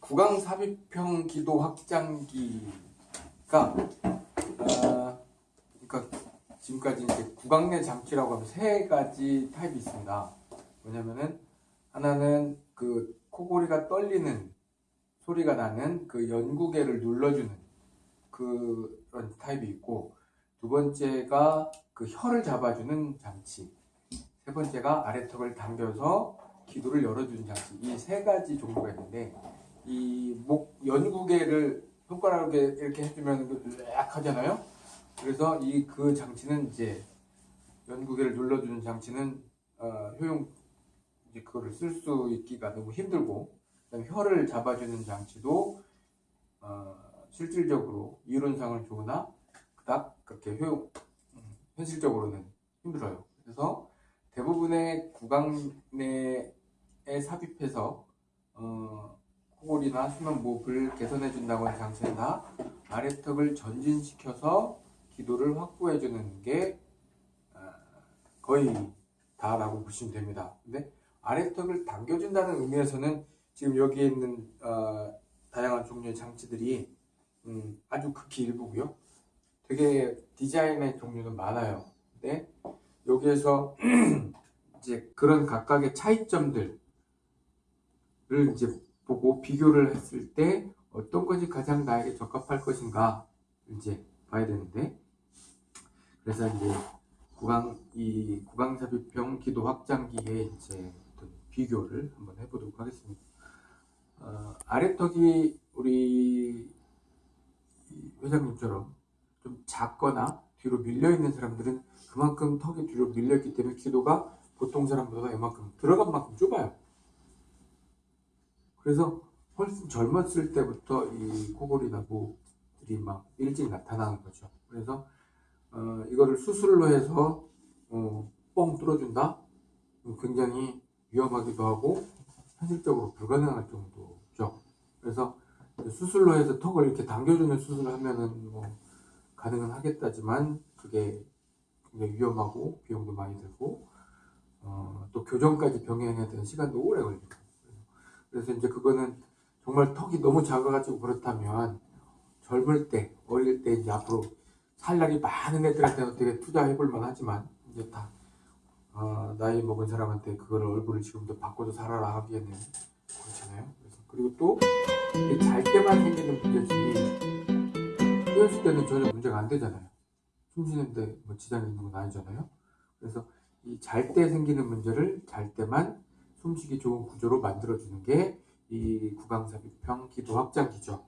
구강 삽입형 기도 확장기가 어, 그러니까 지금까지 이제 구강 내 장치라고 하면 세 가지 타입이 있습니다. 뭐냐면은 하나는 그 코골이가 떨리는 소리가 나는 그 연구개를 눌러주는 그런 타입이 있고 두 번째가 그 혀를 잡아주는 장치 세 번째가 아래턱을 당겨서 기도를 열어주는 장치 이 세 가지 종류가 있는데 이 목 연구개를 손가락으로 이렇게 해주면 으악 하잖아요 그래서 이 그 장치는 이제 연구개를 눌러주는 장치는 어, 효용 이제 그거를 쓸 수 있기가 너무 힘들고 그다음에 혀를 잡아주는 장치도 어, 실질적으로 이론상은 좋으나 그닥 그렇게 효용 음, 현실적으로는 힘들어요. 그래서 대부분의 구강 내에 삽입해서 어, 코골이나 수면 무호흡을 개선해 준다고 하는 장치는 다 아래턱을 전진시켜서 기도를 확보해 주는 게 어, 거의 다라고 보시면 됩니다. 근데 아래턱을 당겨준다는 의미에서는 지금 여기에 있는 어, 다양한 종류의 장치들이 음, 아주 극히 일부고요. 되게 디자인의 종류는 많아요. 근데 여기에서 이제 그런 각각의 차이점들을 이제 보고 비교를 했을 때 어떤 것이 가장 나에게 적합할 것인가 이제 봐야 되는데 그래서 이제 구강 이 구강 삽입형 기도 확장기의 이제 비교를 한번 해보도록 하겠습니다. 어, 아래턱이 우리 이 회장님처럼 좀 작거나 뒤로 밀려 있는 사람들은 그만큼 턱이 뒤로 밀렸기 때문에 기도가 보통 사람보다 이만큼 들어간 만큼 좁아요. 그래서 훨씬 젊었을 때부터 이 코골이나 무들이 막 일찍 나타나는 거죠. 그래서 어, 이거를 수술로 해서 어, 뻥 뚫어준다? 음, 굉장히 위험하기도 하고 현실적으로 불가능할 정도죠. 그래서 수술로 해서 턱을 이렇게 당겨주는 수술을 하면은 뭐 가능은 하겠다지만 그게 굉장히 위험하고 비용도 많이 들고 어, 또 교정까지 병행해야 되는 시간도 오래 걸리고 그래서 이제 그거는 정말 턱이 너무 작아가지고 그렇다면 젊을 때 어릴 때 이제 앞으로 살 날이 많은 애들한테는 어떻게 투자해볼 만 하지만 이제 다 어, 나이 먹은 사람한테 그거를 얼굴을 지금도 바꿔서 살아라 하기에는 그렇잖아요. 그래서 그리고 또 잘 때만 생기는 문제지 깨었을 때는 전혀 문제가 안 되잖아요. 숨 쉬는데 뭐 지장이 있는 건 아니잖아요. 그래서 이 잘 때 생기는 문제를 잘 때만 숨쉬기 좋은 구조로 만들어주는 게 이 구강삽입형 기도 확장기죠.